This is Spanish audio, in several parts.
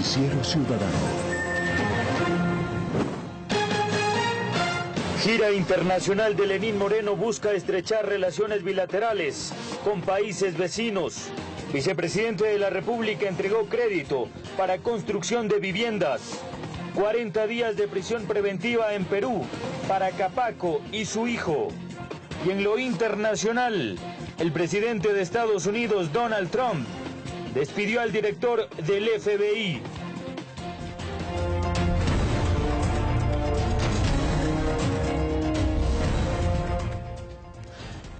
Noticiero Ciudadano. Gira internacional de Lenín Moreno busca estrechar relaciones bilaterales con países vecinos. Vicepresidente de la República entregó crédito para construcción de viviendas. 40 días de prisión preventiva en Perú para Capaco y su hijo. Y en lo internacional, el presidente de Estados Unidos, Donald Trump, despidió al director del FBI.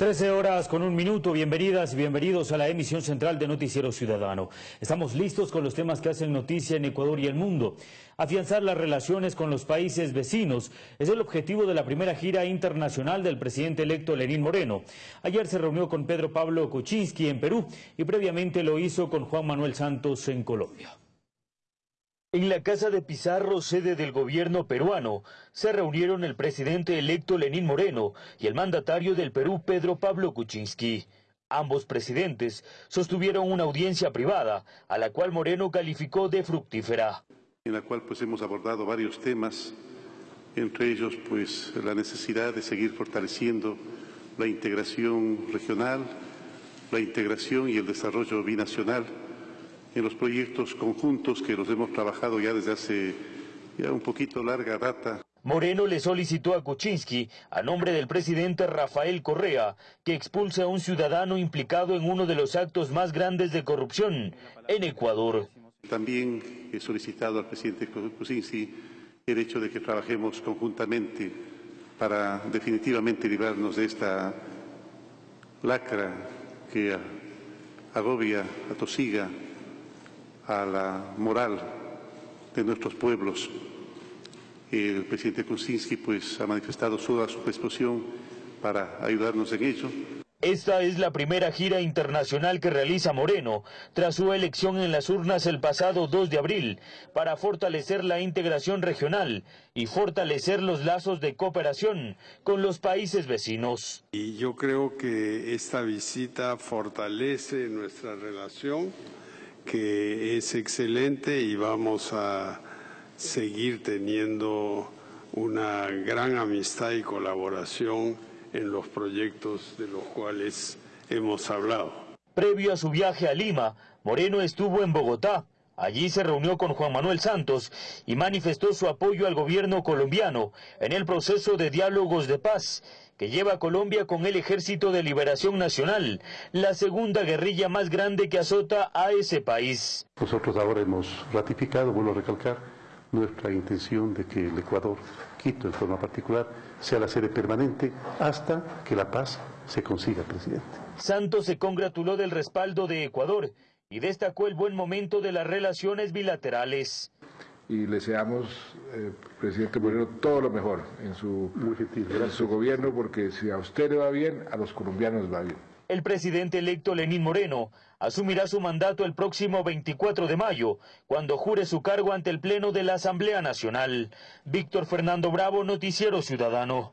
13 horas con un minuto, bienvenidas y bienvenidos a la emisión central de Noticiero Ciudadano. Estamos listos con los temas que hacen noticia en Ecuador y el mundo. Afianzar las relaciones con los países vecinos es el objetivo de la primera gira internacional del presidente electo Lenín Moreno. Ayer se reunió con Pedro Pablo Kuczynski en Perú y previamente lo hizo con Juan Manuel Santos en Colombia. En la casa de Pizarro, sede del gobierno peruano, se reunieron el presidente electo Lenín Moreno y el mandatario del Perú Pedro Pablo Kuczynski. Ambos presidentes sostuvieron una audiencia privada, a la cual Moreno calificó de fructífera. En la cual pues hemos abordado varios temas, entre ellos pues la necesidad de seguir fortaleciendo la integración regional, la integración y el desarrollo binacional en los proyectos conjuntos que los hemos trabajado ya desde hace ya un poquito larga data. Moreno le solicitó a Kuczynski, a nombre del presidente Rafael Correa, que expulse a un ciudadano implicado en uno de los actos más grandes de corrupción en Ecuador. También he solicitado al presidente Kuczynski el hecho de que trabajemos conjuntamente para definitivamente librarnos de esta lacra que agobia, atosiga a la moral de nuestros pueblos. El presidente Kuczynski pues, ha manifestado toda su disposición para ayudarnos en ello. Esta es la primera gira internacional que realiza Moreno tras su elección en las urnas el pasado 2 de abril para fortalecer la integración regional y fortalecer los lazos de cooperación con los países vecinos. Y yo creo que esta visita fortalece nuestra relación que es excelente y vamos a seguir teniendo una gran amistad y colaboración en los proyectos de los cuales hemos hablado. Previo a su viaje a Lima, Moreno estuvo en Bogotá. Allí se reunió con Juan Manuel Santos y manifestó su apoyo al gobierno colombiano en el proceso de diálogos de paz que lleva a Colombia con el Ejército de Liberación Nacional, la segunda guerrilla más grande que azota a ese país. Nosotros ahora hemos ratificado, vuelvo a recalcar, nuestra intención de que el Ecuador, Quito en forma particular, sea la sede permanente hasta que la paz se consiga, presidente. Santos se congratuló del respaldo de Ecuador y destacó el buen momento de las relaciones bilaterales y le deseamos, eh, presidente Moreno, todo lo mejor en su, en su gobierno, porque si a usted le va bien, a los colombianos va bien. El presidente electo Lenín Moreno asumirá su mandato el próximo 24 de mayo, cuando jure su cargo ante el Pleno de la Asamblea Nacional. Víctor Fernando Bravo, Noticiero Ciudadano.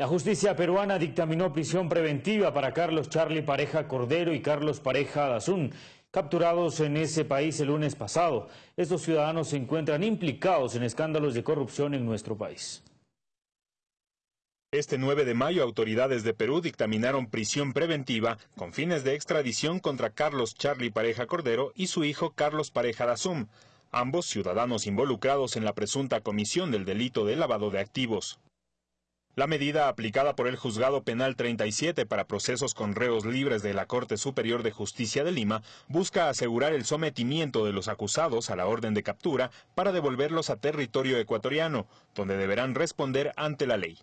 La justicia peruana dictaminó prisión preventiva para Carlos Charlie Pareja Cordero y Carlos Pareja Dazún, capturados en ese país el lunes pasado. Estos ciudadanos se encuentran implicados en escándalos de corrupción en nuestro país. Este 9 de mayo, autoridades de Perú dictaminaron prisión preventiva con fines de extradición contra Carlos Charlie Pareja Cordero y su hijo Carlos Pareja Dazum, ambos ciudadanos involucrados en la presunta comisión del delito de lavado de activos. La medida aplicada por el Juzgado Penal 37 para procesos con reos libres de la Corte Superior de Justicia de Lima busca asegurar el sometimiento de los acusados a la orden de captura para devolverlos a territorio ecuatoriano, donde deberán responder ante la ley.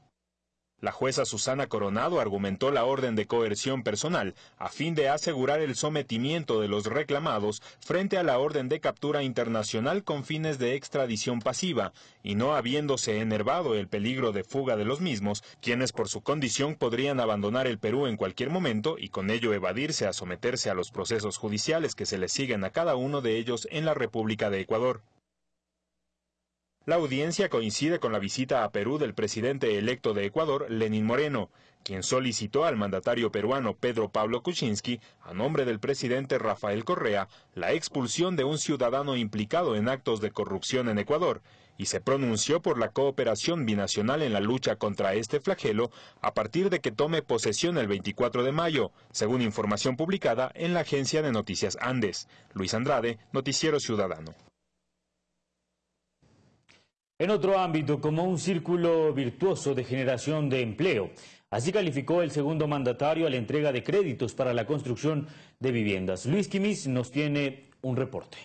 La jueza Susana Coronado argumentó la orden de coerción personal a fin de asegurar el sometimiento de los reclamados frente a la orden de captura internacional con fines de extradición pasiva y no habiéndose enervado el peligro de fuga de los mismos, quienes por su condición podrían abandonar el Perú en cualquier momento y con ello evadirse a someterse a los procesos judiciales que se les siguen a cada uno de ellos en la República de Ecuador. La audiencia coincide con la visita a Perú del presidente electo de Ecuador, Lenín Moreno, quien solicitó al mandatario peruano Pedro Pablo Kuczynski, a nombre del presidente Rafael Correa, la expulsión de un ciudadano implicado en actos de corrupción en Ecuador, y se pronunció por la cooperación binacional en la lucha contra este flagelo a partir de que tome posesión el 24 de mayo, según información publicada en la agencia de noticias Andes. Luis Andrade, Noticiero Ciudadano. En otro ámbito, como un círculo virtuoso de generación de empleo. Así calificó el segundo mandatario a la entrega de créditos para la construcción de viviendas. Luis Quimis nos tiene un reporte.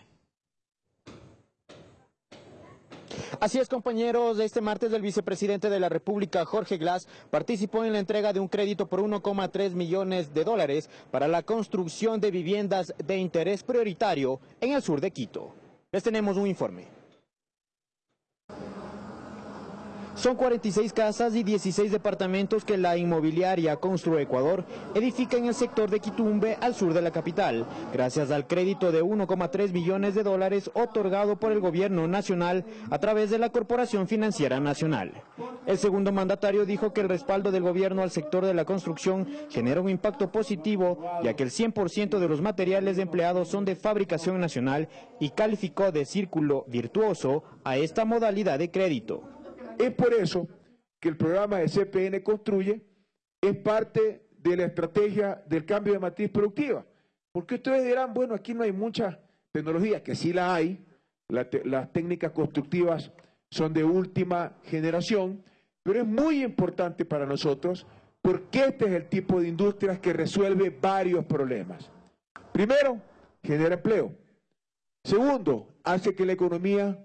Así es, compañeros. Este martes el vicepresidente de la República, Jorge Glass, participó en la entrega de un crédito por 1,3 millones de dólares para la construcción de viviendas de interés prioritario en el sur de Quito. Les tenemos un informe. Son 46 casas y 16 departamentos que la inmobiliaria Constru Ecuador edifica en el sector de Quitumbe, al sur de la capital, gracias al crédito de 1,3 millones de dólares otorgado por el gobierno nacional a través de la Corporación Financiera Nacional. El segundo mandatario dijo que el respaldo del gobierno al sector de la construcción genera un impacto positivo, ya que el 100% de los materiales empleados son de fabricación nacional y calificó de círculo virtuoso a esta modalidad de crédito. Es por eso que el programa de CPN Construye es parte de la estrategia del cambio de matriz productiva. Porque ustedes dirán, bueno, aquí no hay mucha tecnología, que sí la hay, las técnicas constructivas son de última generación, pero es muy importante para nosotros porque este es el tipo de industrias que resuelve varios problemas. Primero, genera empleo. Segundo, hace que la economía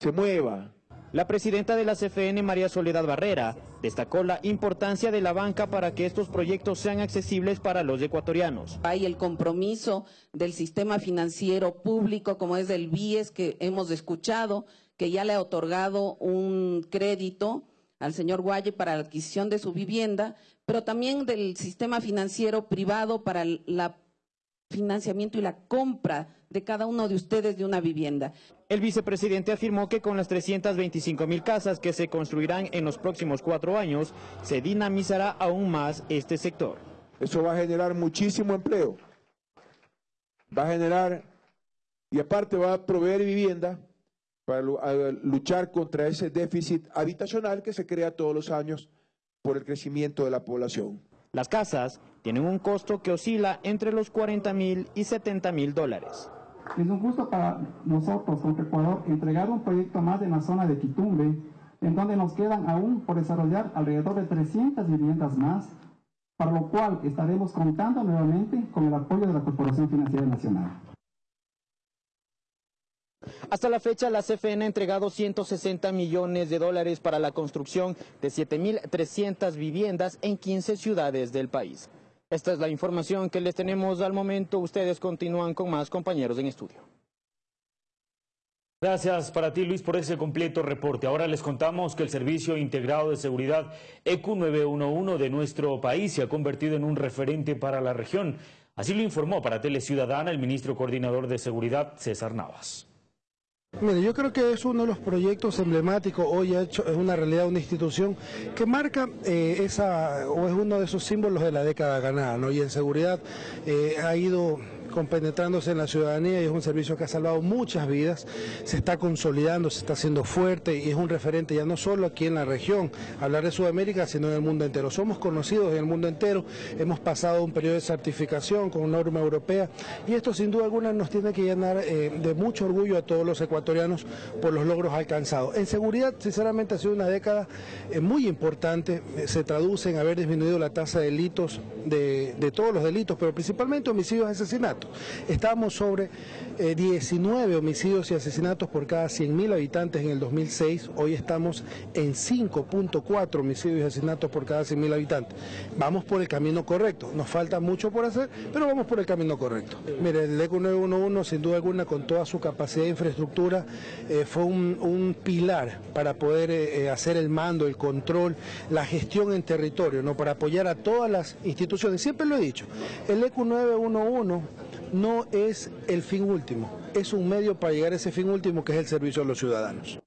se mueva, la presidenta de la CFN, María Soledad Barrera, destacó la importancia de la banca para que estos proyectos sean accesibles para los ecuatorianos. Hay el compromiso del sistema financiero público, como es el BIES, que hemos escuchado, que ya le ha otorgado un crédito al señor Guaye para la adquisición de su vivienda, pero también del sistema financiero privado para el financiamiento y la compra de cada uno de ustedes de una vivienda. El vicepresidente afirmó que con las 325 mil casas que se construirán en los próximos cuatro años, se dinamizará aún más este sector. Eso va a generar muchísimo empleo. Va a generar, y aparte va a proveer vivienda para luchar contra ese déficit habitacional que se crea todos los años por el crecimiento de la población. Las casas tienen un costo que oscila entre los 40 mil y 70 mil dólares. Es un gusto para nosotros, como Ecuador, entregar un proyecto más en la zona de Quitumbe, en donde nos quedan aún por desarrollar alrededor de 300 viviendas más, para lo cual estaremos contando nuevamente con el apoyo de la Corporación Financiera Nacional. Hasta la fecha, la CFN ha entregado 160 millones de dólares para la construcción de 7.300 viviendas en 15 ciudades del país. Esta es la información que les tenemos al momento. Ustedes continúan con más compañeros en estudio. Gracias para ti, Luis, por ese completo reporte. Ahora les contamos que el Servicio Integrado de Seguridad EQ 911 de nuestro país se ha convertido en un referente para la región. Así lo informó para Tele Ciudadana el ministro coordinador de Seguridad, César Navas. Mire, yo creo que es uno de los proyectos emblemáticos, hoy ha hecho, es una realidad, una institución que marca eh, esa, o es uno de esos símbolos de la década ganada, ¿no? Y en seguridad eh, ha ido compenetrándose en la ciudadanía y es un servicio que ha salvado muchas vidas, se está consolidando, se está haciendo fuerte y es un referente ya no solo aquí en la región, hablar de Sudamérica, sino en el mundo entero. Somos conocidos en el mundo entero, hemos pasado un periodo de certificación con norma europea y esto sin duda alguna nos tiene que llenar eh, de mucho orgullo a todos los ecuatorianos por los logros alcanzados. En seguridad, sinceramente, ha sido una década eh, muy importante, eh, se traduce en haber disminuido la tasa de delitos, de, de todos los delitos, pero principalmente homicidios y asesinatos. Estábamos sobre 19 eh, homicidios y asesinatos por cada 100.000 habitantes en el 2006. Hoy estamos en 5.4 homicidios y asesinatos por cada 100.000 habitantes. Vamos por el camino correcto. Nos falta mucho por hacer, pero vamos por el camino correcto. Mire, el ECO 911, sin duda alguna, con toda su capacidad de infraestructura, eh, fue un, pilar para poder eh, hacer el mando, el control, la gestión en territorio, ¿no? para apoyar a todas las instituciones. Siempre lo he dicho, el ECO 911 no es el fin último, es un medio para llegar a ese fin último que es el servicio a los ciudadanos.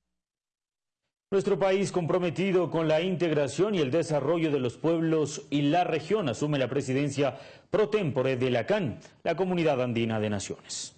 Nuestro país comprometido con la integración y el desarrollo de los pueblos y la región asume la presidencia pro tempore de la CAN, la Comunidad Andina de Naciones.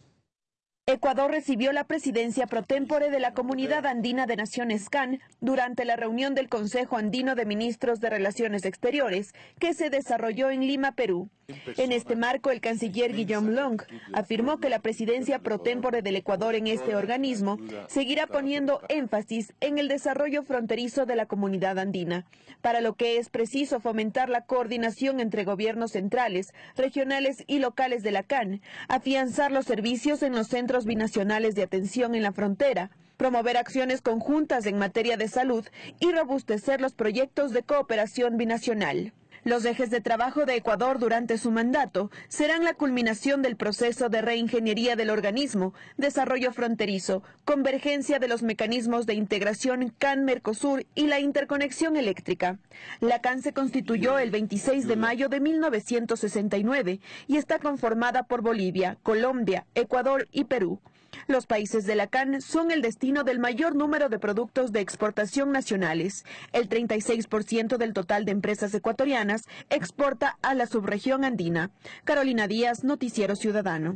Ecuador recibió la presidencia pro tempore de la Comunidad Andina de Naciones CAN durante la reunión del Consejo Andino de Ministros de Relaciones Exteriores que se desarrolló en Lima, Perú. En este marco, el canciller Guillaume Long afirmó que la presidencia pro tempore del Ecuador en este organismo seguirá poniendo énfasis en el desarrollo fronterizo de la comunidad andina, para lo que es preciso fomentar la coordinación entre gobiernos centrales, regionales y locales de la CAN, afianzar los servicios en los centros binacionales de atención en la frontera, promover acciones conjuntas en materia de salud y robustecer los proyectos de cooperación binacional. Los ejes de trabajo de Ecuador durante su mandato serán la culminación del proceso de reingeniería del organismo, desarrollo fronterizo, convergencia de los mecanismos de integración CAN-Mercosur y la interconexión eléctrica. La CAN se constituyó el 26 de mayo de 1969 y está conformada por Bolivia, Colombia, Ecuador y Perú. Los países de la CAN son el destino del mayor número de productos de exportación nacionales. El 36% del total de empresas ecuatorianas exporta a la subregión andina. Carolina Díaz, Noticiero Ciudadano.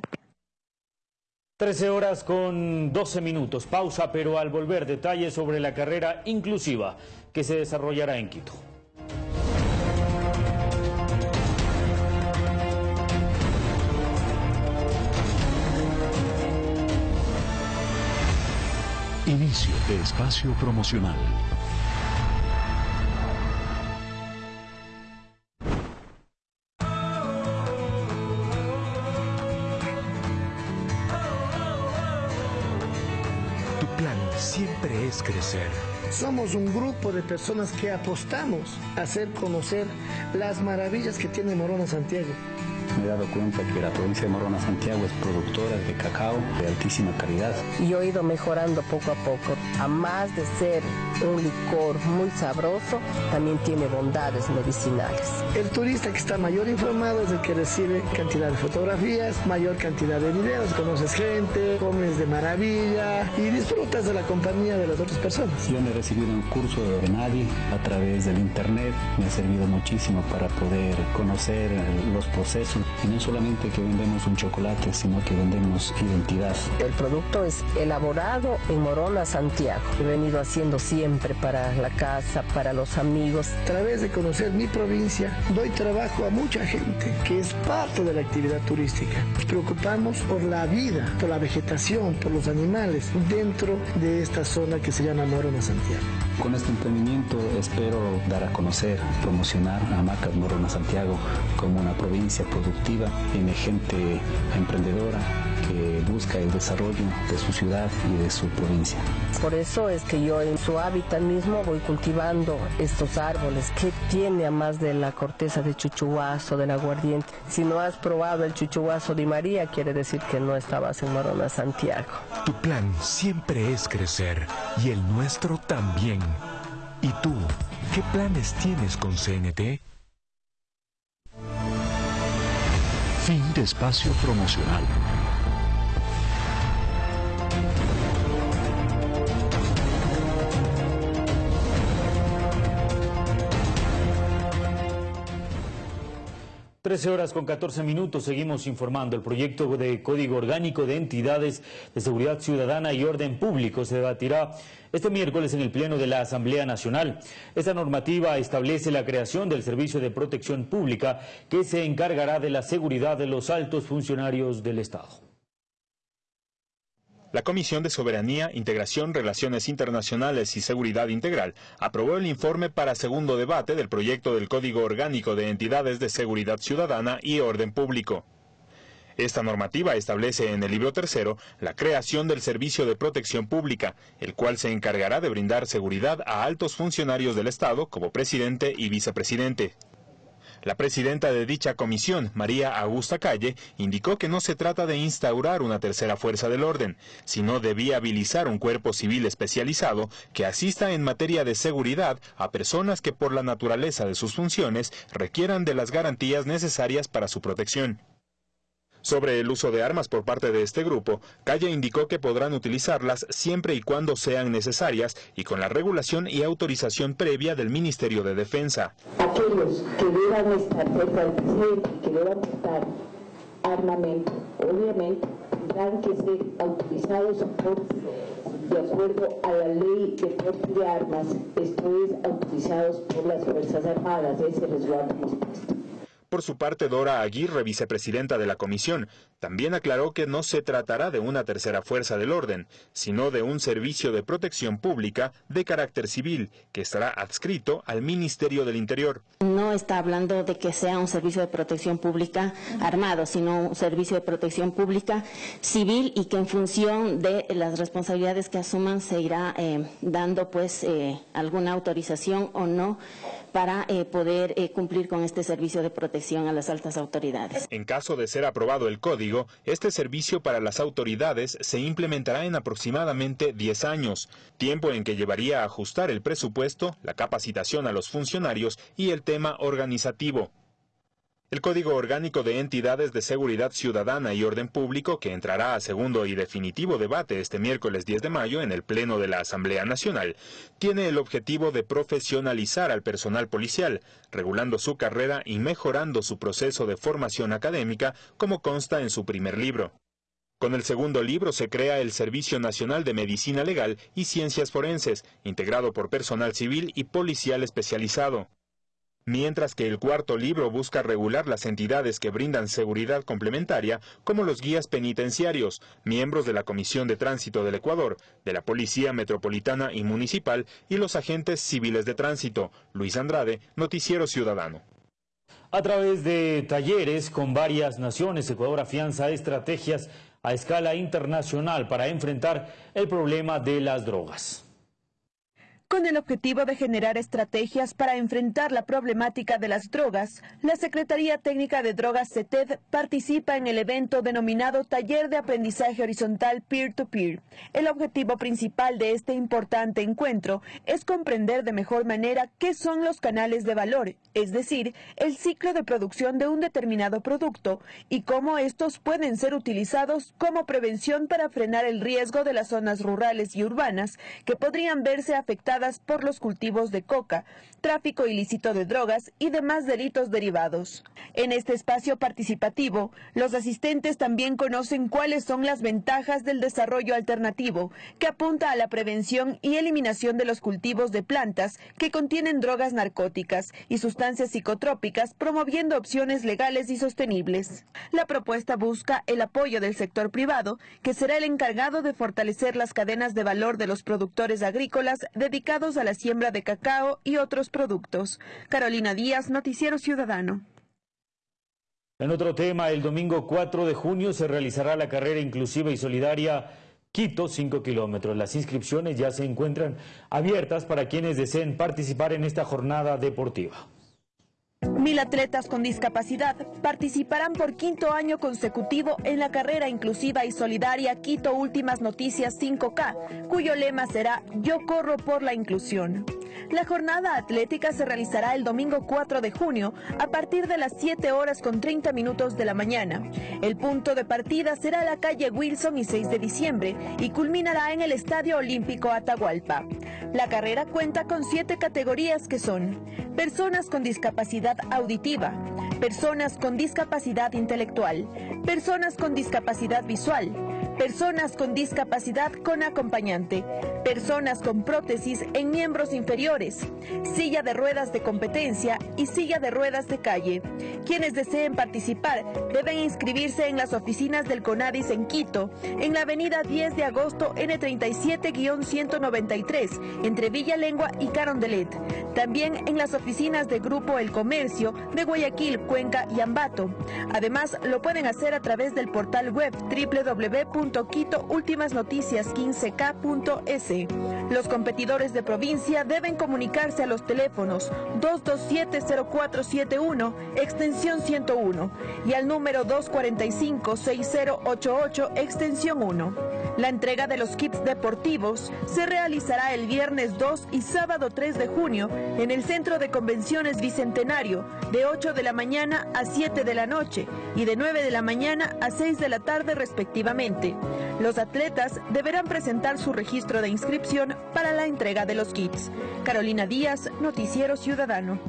13 horas con 12 minutos. Pausa, pero al volver detalles sobre la carrera inclusiva que se desarrollará en Quito. De espacio promocional. Tu plan siempre es crecer. Somos un grupo de personas que apostamos a hacer conocer las maravillas que tiene Morona Santiago me he dado cuenta que la provincia de Morona Santiago es productora de cacao de altísima calidad. Y he ido mejorando poco a poco. A más de ser un licor muy sabroso, también tiene bondades medicinales. El turista que está mayor informado es el que recibe cantidad de fotografías, mayor cantidad de videos, conoces gente, comes de maravilla y disfrutas de la compañía de las otras personas. Yo me he recibido un curso de nadie a través del internet, me ha servido muchísimo para poder conocer los procesos y no solamente que vendemos un chocolate, sino que vendemos identidad. El producto es elaborado en Morona, Santiago. He venido haciendo siempre para la casa, para los amigos. A través de conocer mi provincia, doy trabajo a mucha gente que es parte de la actividad turística. Nos preocupamos por la vida, por la vegetación, por los animales dentro de esta zona que se llama Morona, Santiago. Con este emprendimiento espero dar a conocer, promocionar a Macas Morona Santiago como una provincia productiva, tiene gente emprendedora que busca el desarrollo de su ciudad y de su provincia. Por eso es que yo en su hábitat mismo voy cultivando estos árboles. que tiene a más de la corteza de chuchuazo, del aguardiente? Si no has probado el chuchuazo de María, quiere decir que no estabas en Morona, Santiago. Tu plan siempre es crecer y el nuestro también. ¿Y tú, qué planes tienes con CNT? Fin de espacio promocional. Trece horas con 14 minutos seguimos informando. El proyecto de Código Orgánico de Entidades de Seguridad Ciudadana y Orden Público se debatirá este miércoles en el Pleno de la Asamblea Nacional. Esta normativa establece la creación del Servicio de Protección Pública que se encargará de la seguridad de los altos funcionarios del Estado. La Comisión de Soberanía, Integración, Relaciones Internacionales y Seguridad Integral aprobó el informe para segundo debate del proyecto del Código Orgánico de Entidades de Seguridad Ciudadana y Orden Público. Esta normativa establece en el libro tercero la creación del Servicio de Protección Pública, el cual se encargará de brindar seguridad a altos funcionarios del Estado como presidente y vicepresidente. La presidenta de dicha comisión, María Augusta Calle, indicó que no se trata de instaurar una tercera fuerza del orden, sino de viabilizar un cuerpo civil especializado que asista en materia de seguridad a personas que por la naturaleza de sus funciones requieran de las garantías necesarias para su protección. Sobre el uso de armas por parte de este grupo, Calle indicó que podrán utilizarlas siempre y cuando sean necesarias y con la regulación y autorización previa del Ministerio de Defensa. Aquellos que deban estar cerca del presidente y que deban armamento, obviamente tendrán que ser autorizados por, de acuerdo a la ley de porte de armas, esto es, autorizados por las Fuerzas Armadas, ese resguardo hemos puesto. Por su parte, Dora Aguirre, vicepresidenta de la comisión, también aclaró que no se tratará de una tercera fuerza del orden, sino de un servicio de protección pública de carácter civil que estará adscrito al Ministerio del Interior. No está hablando de que sea un servicio de protección pública armado, sino un servicio de protección pública civil y que en función de las responsabilidades que asuman se irá eh, dando pues eh, alguna autorización o no para eh, poder eh, cumplir con este servicio de protección a las altas autoridades. En caso de ser aprobado el código, este servicio para las autoridades se implementará en aproximadamente 10 años, tiempo en que llevaría a ajustar el presupuesto, la capacitación a los funcionarios y el tema organizativo. El Código Orgánico de Entidades de Seguridad Ciudadana y Orden Público, que entrará a segundo y definitivo debate este miércoles 10 de mayo en el Pleno de la Asamblea Nacional, tiene el objetivo de profesionalizar al personal policial, regulando su carrera y mejorando su proceso de formación académica, como consta en su primer libro. Con el segundo libro se crea el Servicio Nacional de Medicina Legal y Ciencias Forenses, integrado por personal civil y policial especializado mientras que el cuarto libro busca regular las entidades que brindan seguridad complementaria, como los guías penitenciarios, miembros de la Comisión de Tránsito del Ecuador, de la Policía Metropolitana y Municipal y los agentes civiles de tránsito. Luis Andrade, Noticiero Ciudadano. A través de talleres con varias naciones, Ecuador afianza estrategias a escala internacional para enfrentar el problema de las drogas con el objetivo de generar estrategias para enfrentar la problemática de las drogas, la Secretaría Técnica de Drogas CETED participa en el evento denominado Taller de Aprendizaje Horizontal Peer-to-Peer. El objetivo principal de este importante encuentro es comprender de mejor manera qué son los canales de valor, es decir, el ciclo de producción de un determinado producto y cómo estos pueden ser utilizados como prevención para frenar el riesgo de las zonas rurales y urbanas que podrían verse afectadas por los cultivos de coca, tráfico ilícito de drogas y demás delitos derivados. En este espacio participativo, los asistentes también conocen cuáles son las ventajas del desarrollo alternativo, que apunta a la prevención y eliminación de los cultivos de plantas que contienen drogas narcóticas y sustancias psicotrópicas, promoviendo opciones legales y sostenibles. La propuesta busca el apoyo del sector privado, que será el encargado de fortalecer las cadenas de valor de los productores agrícolas dedicados a la siembra de cacao y otros productos. Carolina Díaz, Noticiero Ciudadano. En otro tema, el domingo 4 de junio se realizará la carrera inclusiva y solidaria Quito, 5 kilómetros. Las inscripciones ya se encuentran abiertas para quienes deseen participar en esta jornada deportiva. Mil atletas con discapacidad participarán por quinto año consecutivo en la carrera inclusiva y solidaria Quito Últimas Noticias 5K, cuyo lema será Yo corro por la inclusión. La jornada atlética se realizará el domingo 4 de junio a partir de las 7 horas con 30 minutos de la mañana. El punto de partida será la calle Wilson y 6 de diciembre y culminará en el Estadio Olímpico Atahualpa. La carrera cuenta con siete categorías que son personas con discapacidad auditiva, personas con discapacidad intelectual, personas con discapacidad visual, personas con discapacidad con acompañante, personas con prótesis en miembros inferiores, silla de ruedas de competencia y silla de ruedas de calle. Quienes deseen participar deben inscribirse en las oficinas del CONADIS en Quito, en la avenida 10 de agosto N37-193, entre Villa Lengua y Carondelet. También en las oficinas de Grupo El Comercio de Guayaquil, Cuenca y Ambato. Además, lo pueden hacer a través del portal web www www.quitoultimasnoticias15k.es. Los competidores de provincia deben comunicarse a los teléfonos 227-0471, extensión 101, y al número 245-6088, extensión 1. La entrega de los kits deportivos se realizará el viernes 2 y sábado 3 de junio en el Centro de Convenciones Bicentenario, de 8 de la mañana a 7 de la noche y de 9 de la mañana a 6 de la tarde respectivamente. Los atletas deberán presentar su registro de inscripción para la entrega de los kits. Carolina Díaz, Noticiero Ciudadano.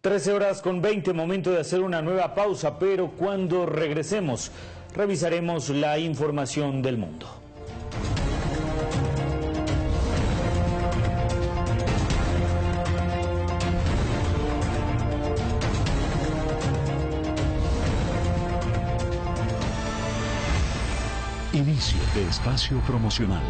13 horas con 20, momento de hacer una nueva pausa, pero cuando regresemos revisaremos la información del mundo. Inicio de espacio promocional.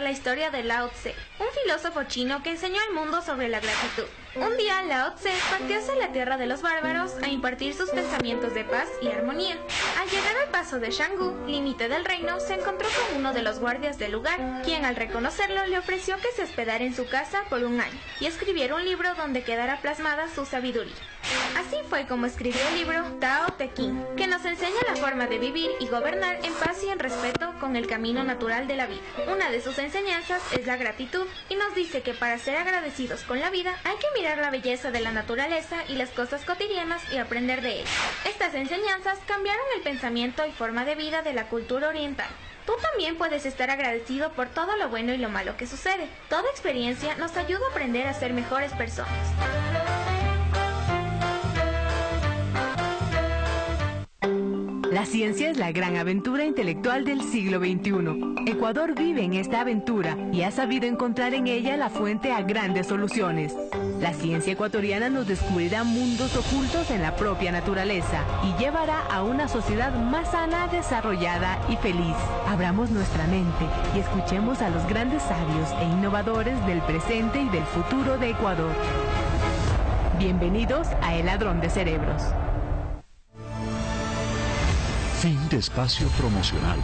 La historia de Lao Tse, un filósofo chino que enseñó al mundo sobre la gratitud. Un día Lao Tse partió hacia la tierra de los bárbaros a impartir sus pensamientos de paz y armonía. Al llegar al paso de Shanggu, límite del reino, se encontró con uno de los guardias del lugar, quien al reconocerlo le ofreció que se hospedara en su casa por un año y escribiera un libro donde quedara plasmada su sabiduría. Así fue como escribió el libro Tao Te Ching, que nos enseña la forma de vivir y gobernar en paz y en respeto con el camino natural de la vida. Una de sus enseñanzas es la gratitud y nos dice que para ser agradecidos con la vida hay que mirar la belleza de la naturaleza y las cosas cotidianas y aprender de ellas. Estas enseñanzas cambiaron el pensamiento y forma de vida de la cultura oriental. Tú también puedes estar agradecido por todo lo bueno y lo malo que sucede. Toda experiencia nos ayuda a aprender a ser mejores personas. La ciencia es la gran aventura intelectual del siglo XXI. Ecuador vive en esta aventura y ha sabido encontrar en ella la fuente a grandes soluciones. La ciencia ecuatoriana nos descubrirá mundos ocultos en la propia naturaleza y llevará a una sociedad más sana, desarrollada y feliz. Abramos nuestra mente y escuchemos a los grandes sabios e innovadores del presente y del futuro de Ecuador. Bienvenidos a El Ladrón de Cerebros. Fin de espacio promocional.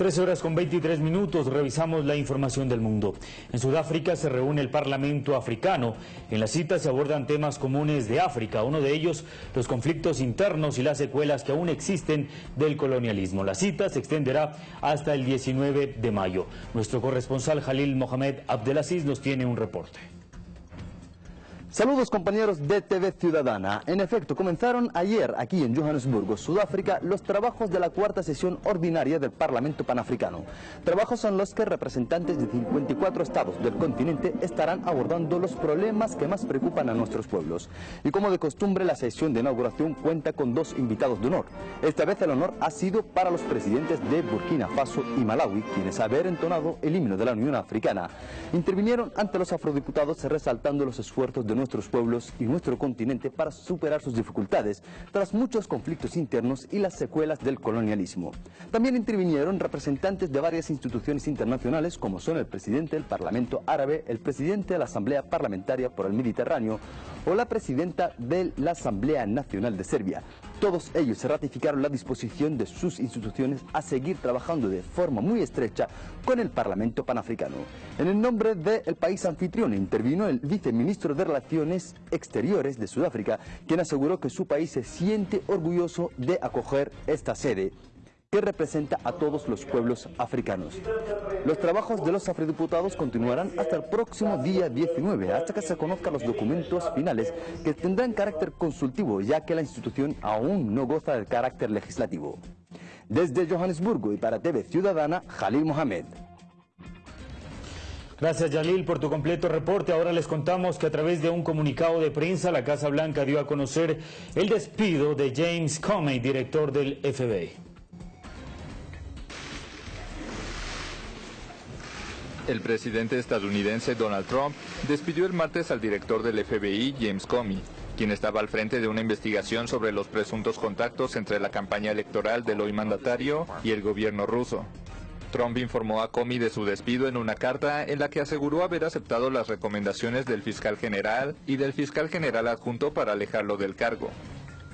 13 horas con 23 minutos, revisamos la información del mundo. En Sudáfrica se reúne el Parlamento africano. En la cita se abordan temas comunes de África, uno de ellos los conflictos internos y las secuelas que aún existen del colonialismo. La cita se extenderá hasta el 19 de mayo. Nuestro corresponsal Jalil Mohamed Abdelaziz nos tiene un reporte. Saludos compañeros de TV Ciudadana. En efecto, comenzaron ayer aquí en Johannesburgo, Sudáfrica, los trabajos de la cuarta sesión ordinaria del Parlamento Panafricano. Trabajos en los que representantes de 54 estados del continente estarán abordando los problemas que más preocupan a nuestros pueblos. Y como de costumbre, la sesión de inauguración cuenta con dos invitados de honor. Esta vez el honor ha sido para los presidentes de Burkina Faso y Malawi, quienes haber entonado el himno de la Unión Africana. Intervinieron ante los afrodiputados resaltando los esfuerzos de nuestros pueblos y nuestro continente para superar sus dificultades tras muchos conflictos internos y las secuelas del colonialismo. También intervinieron representantes de varias instituciones internacionales como son el presidente del Parlamento Árabe, el presidente de la Asamblea Parlamentaria por el Mediterráneo o la presidenta de la Asamblea Nacional de Serbia. Todos ellos ratificaron la disposición de sus instituciones a seguir trabajando de forma muy estrecha con el Parlamento Panafricano. En el nombre del país anfitrión intervino el viceministro de Relaciones Exteriores de Sudáfrica, quien aseguró que su país se siente orgulloso de acoger esta sede que representa a todos los pueblos africanos. Los trabajos de los afrodiputados continuarán hasta el próximo día 19, hasta que se conozcan los documentos finales que tendrán carácter consultivo, ya que la institución aún no goza del carácter legislativo. Desde Johannesburgo y para TV Ciudadana, Jalil Mohamed. Gracias, Yalil, por tu completo reporte. Ahora les contamos que a través de un comunicado de prensa, la Casa Blanca dio a conocer el despido de James Comey, director del FBI. El presidente estadounidense Donald Trump despidió el martes al director del FBI, James Comey, quien estaba al frente de una investigación sobre los presuntos contactos entre la campaña electoral del hoy mandatario y el gobierno ruso. Trump informó a Comey de su despido en una carta en la que aseguró haber aceptado las recomendaciones del fiscal general y del fiscal general adjunto para alejarlo del cargo.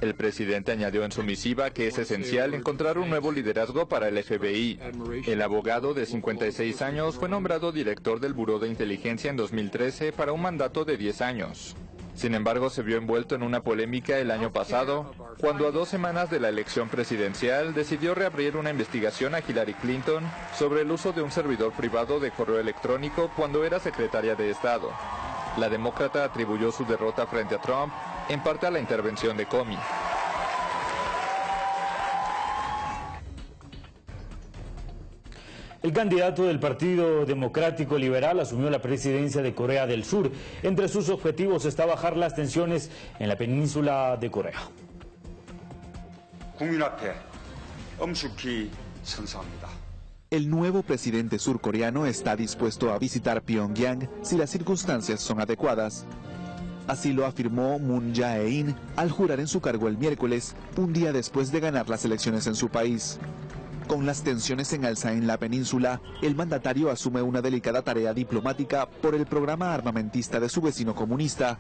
El presidente añadió en su misiva que es esencial encontrar un nuevo liderazgo para el FBI. El abogado de 56 años fue nombrado director del Buró de Inteligencia en 2013 para un mandato de 10 años. Sin embargo, se vio envuelto en una polémica el año pasado, cuando a dos semanas de la elección presidencial decidió reabrir una investigación a Hillary Clinton sobre el uso de un servidor privado de correo electrónico cuando era secretaria de Estado. La demócrata atribuyó su derrota frente a Trump en parte a la intervención de Comey. El candidato del Partido Democrático Liberal asumió la presidencia de Corea del Sur. Entre sus objetivos está bajar las tensiones en la península de Corea. El nuevo presidente surcoreano está dispuesto a visitar Pyongyang si las circunstancias son adecuadas. Así lo afirmó Moon Jae-in al jurar en su cargo el miércoles, un día después de ganar las elecciones en su país. Con las tensiones en alza en la península, el mandatario asume una delicada tarea diplomática por el programa armamentista de su vecino comunista.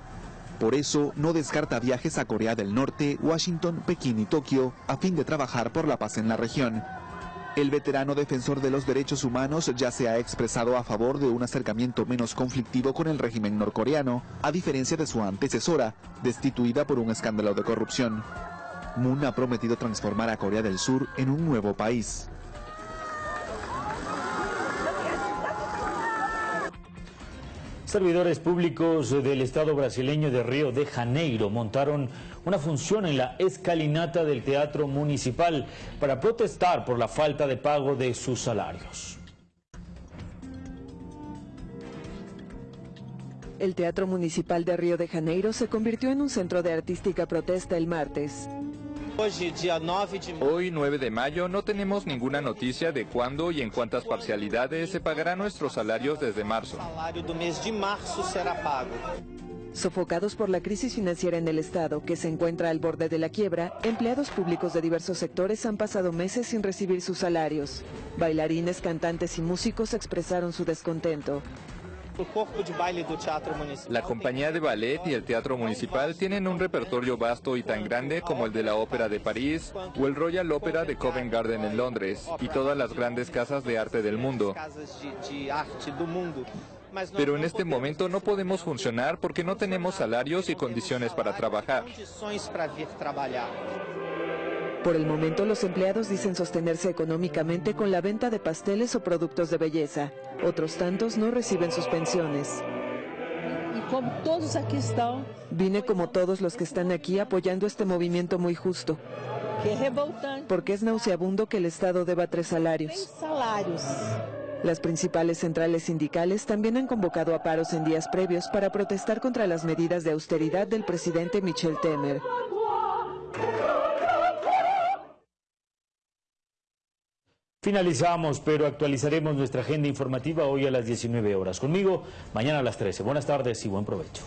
Por eso, no descarta viajes a Corea del Norte, Washington, Pekín y Tokio a fin de trabajar por la paz en la región. El veterano defensor de los derechos humanos ya se ha expresado a favor de un acercamiento menos conflictivo con el régimen norcoreano, a diferencia de su antecesora, destituida por un escándalo de corrupción. Moon ha prometido transformar a Corea del Sur en un nuevo país. Servidores públicos del Estado brasileño de Río de Janeiro montaron una función en la escalinata del Teatro Municipal para protestar por la falta de pago de sus salarios. El Teatro Municipal de Río de Janeiro se convirtió en un centro de artística protesta el martes. Hoy, 9 de mayo, no tenemos ninguna noticia de cuándo y en cuántas parcialidades se pagarán nuestros salarios desde marzo. Sofocados por la crisis financiera en el Estado, que se encuentra al borde de la quiebra, empleados públicos de diversos sectores han pasado meses sin recibir sus salarios. Bailarines, cantantes y músicos expresaron su descontento. La compañía de ballet y el teatro municipal tienen un repertorio vasto y tan grande como el de la Ópera de París o el Royal Opera de Covent Garden en Londres y todas las grandes casas de arte del mundo. Pero en este momento no podemos funcionar porque no tenemos salarios y condiciones para trabajar. Por el momento, los empleados dicen sostenerse económicamente con la venta de pasteles o productos de belleza. Otros tantos no reciben sus pensiones. Vine como todos los que están aquí apoyando este movimiento muy justo. Porque es nauseabundo que el Estado deba tres salarios. Las principales centrales sindicales también han convocado a paros en días previos para protestar contra las medidas de austeridad del presidente Michel Temer. Finalizamos, pero actualizaremos nuestra agenda informativa hoy a las 19 horas. Conmigo, mañana a las 13. Buenas tardes y buen provecho.